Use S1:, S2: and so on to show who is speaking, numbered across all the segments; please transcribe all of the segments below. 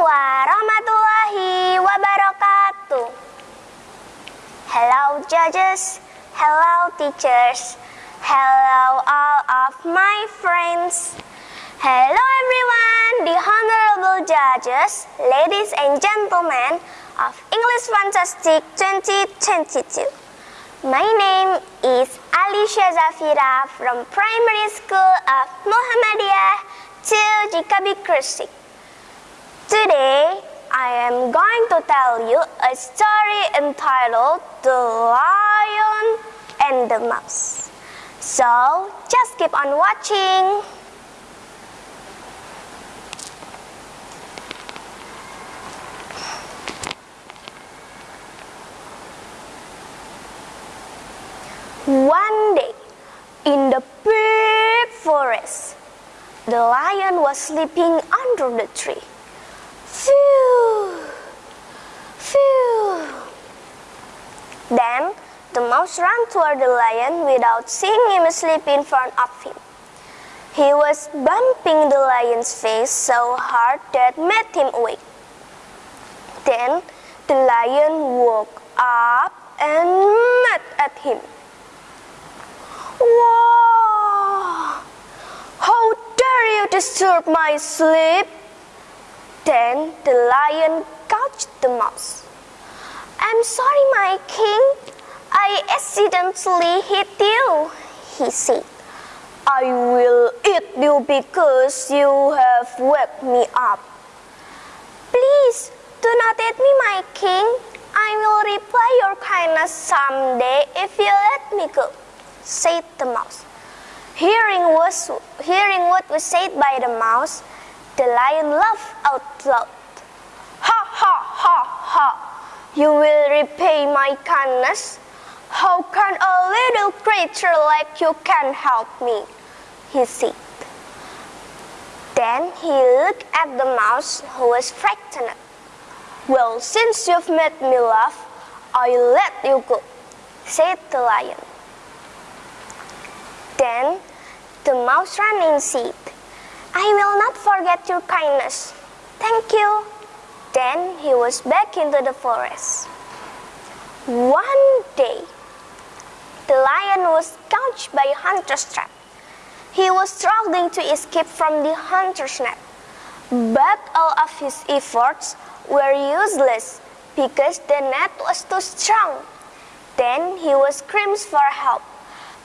S1: warahmatullahi wabarakatuh. Hello judges, hello teachers, hello all of my friends. Hello everyone, the honorable judges, ladies and gentlemen of English Fantastic 2022. My name is Alicia Zafira from Primary School of Muhammadiyah to GKB Gresik. Today, I am going to tell you a story entitled The Lion and the Mouse. So, just keep on watching. One day, in the big forest, the lion was sleeping under the tree. Phew! Phew! Then the mouse ran toward the lion without seeing him asleep in front of him. He was bumping the lion's face so hard that made him awake. Then the lion woke up and met at him. Whoa! How dare you disturb my sleep? Then the lion caught the mouse. I'm sorry, my king. I accidentally hit you, he said. I will eat you because you have waked me up. Please, do not eat me, my king. I will repay your kindness someday if you let me go, said the mouse. Hearing, hearing what was said by the mouse, the lion laughed out loud. Ha ha ha ha! You will repay my kindness? How can a little creature like you can help me? He said. Then he looked at the mouse who was frightened. Well, since you've made me laugh, I'll let you go, said the lion. Then the mouse ran said, I will not forget your kindness. Thank you. Then he was back into the forest. One day, the lion was caught by a hunter's trap. He was struggling to escape from the hunter's net, but all of his efforts were useless because the net was too strong. Then he was screams for help.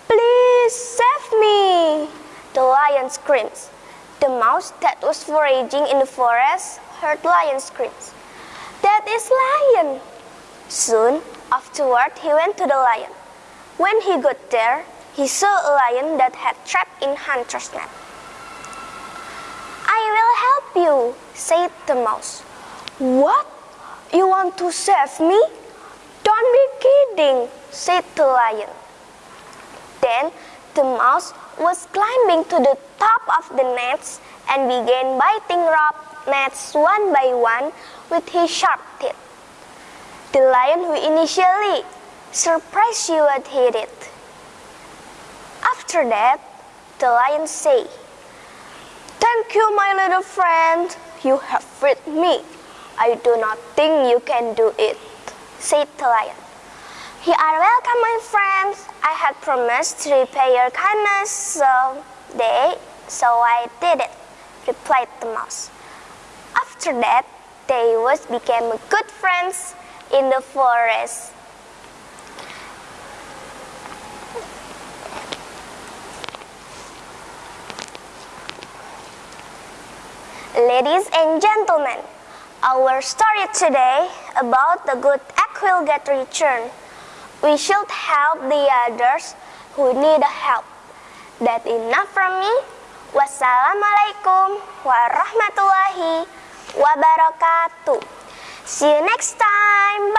S1: Please save me! The lion screams. The mouse that was foraging in the forest heard lion screams. That is lion! Soon afterward he went to the lion. When he got there, he saw a lion that had trapped in hunter's net. I will help you, said the mouse. What? You want to save me? Don't be kidding, said the lion. Then the mouse was climbing to the top of the nets and began biting rope nets one by one with his sharp teeth. The lion who initially surprised you what hit it. After that, the lion said, Thank you, my little friend. You have freed me. I do not think you can do it, said the lion. You are welcome, my friends. I had promised to repay your kindness, so they, so I did it, replied the mouse. After that, they was became good friends in the forest. Ladies and gentlemen, our story today about the good act will get returned. We should help the others who need help. That enough from me. Wassalamualaikum warahmatullahi wabarakatuh. See you next time.